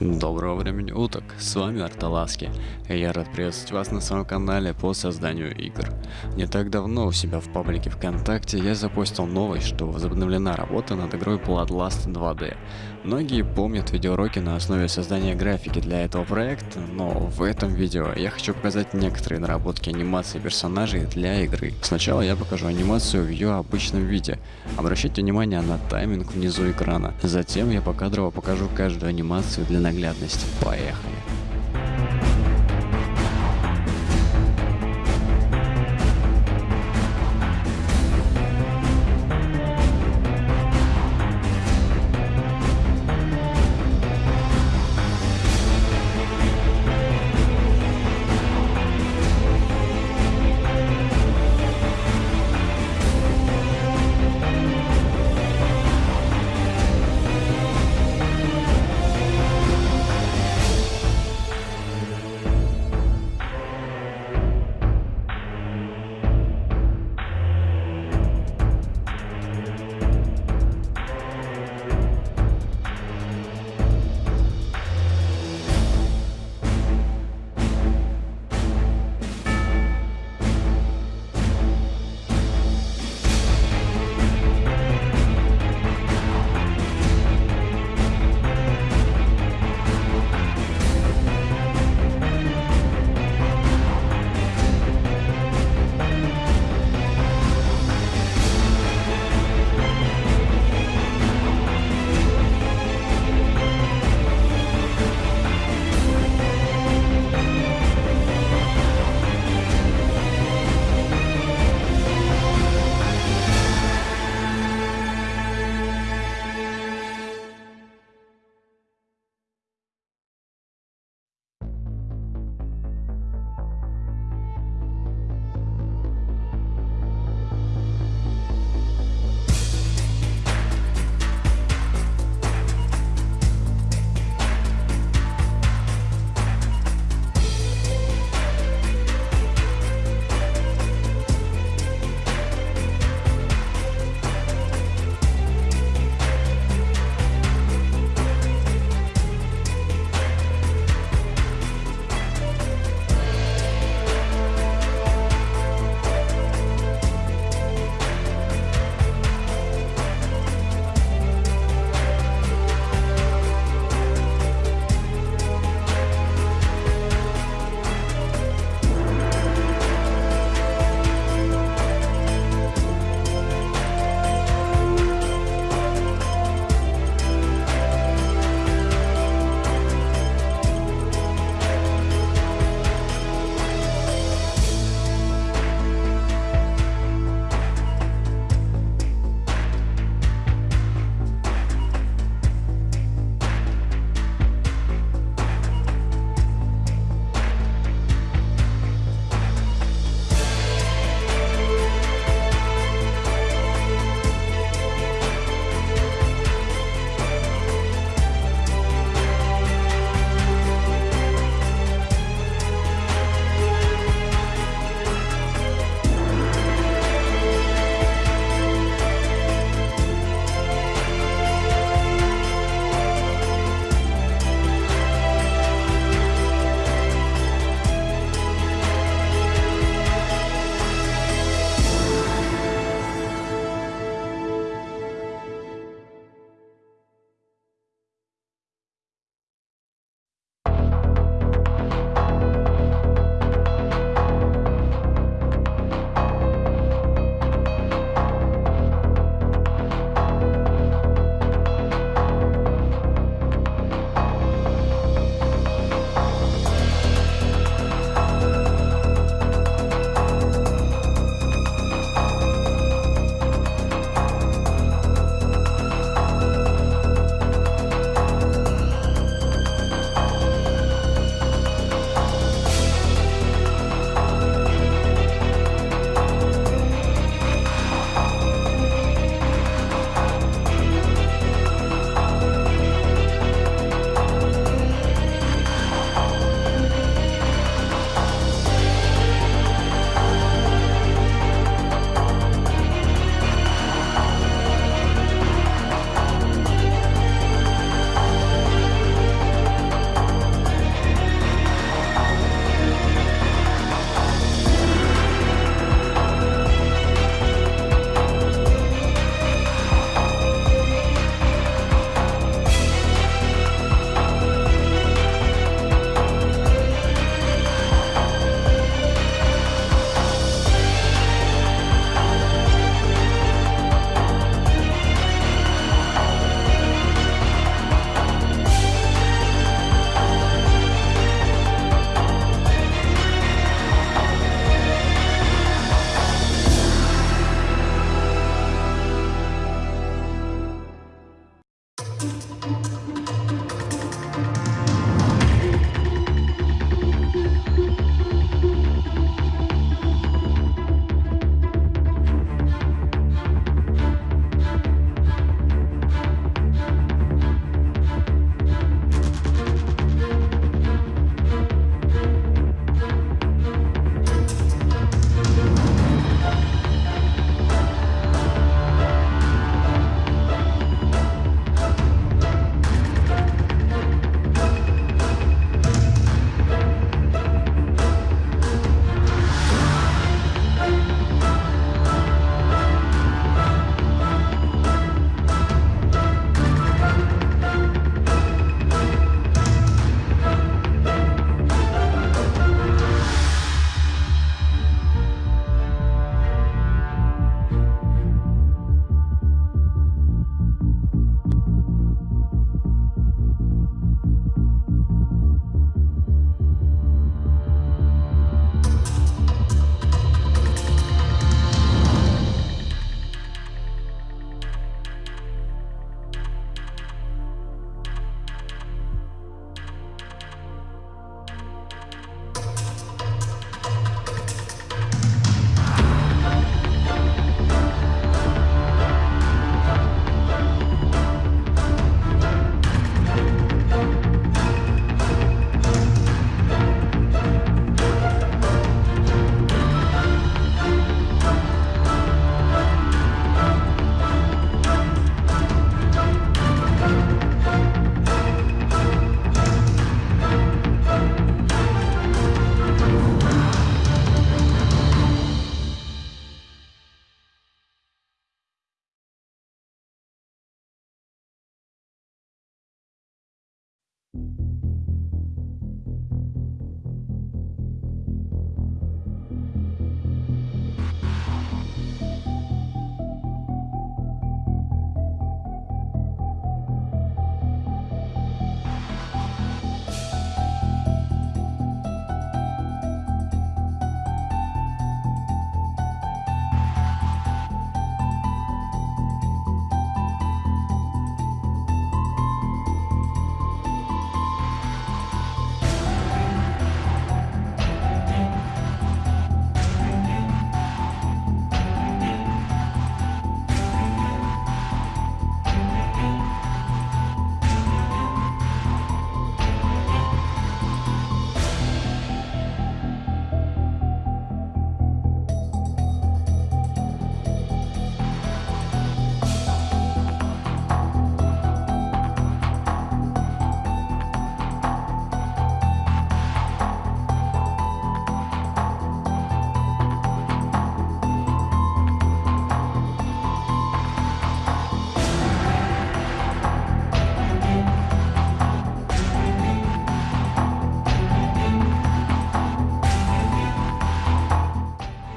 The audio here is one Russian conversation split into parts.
Доброго времени уток, с вами Арталаски, и я рад приветствовать вас на своем канале по созданию игр. Не так давно у себя в паблике ВКонтакте я запустил новость, что возобновлена работа над игрой Bloodlust 2D. Многие помнят видеоуроки на основе создания графики для этого проекта, но в этом видео я хочу показать некоторые наработки анимации персонажей для игры. Сначала я покажу анимацию в ее обычном виде. Обращайте внимание на тайминг внизу экрана. Затем я покадрово покажу каждую анимацию для наглядности. Поехали!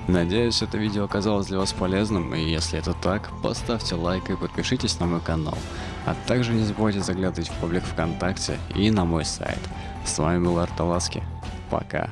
Надеюсь, это видео оказалось для вас полезным, и если это так, поставьте лайк и подпишитесь на мой канал. А также не забывайте заглядывать в паблик ВКонтакте и на мой сайт. С вами был Арталаски. Пока.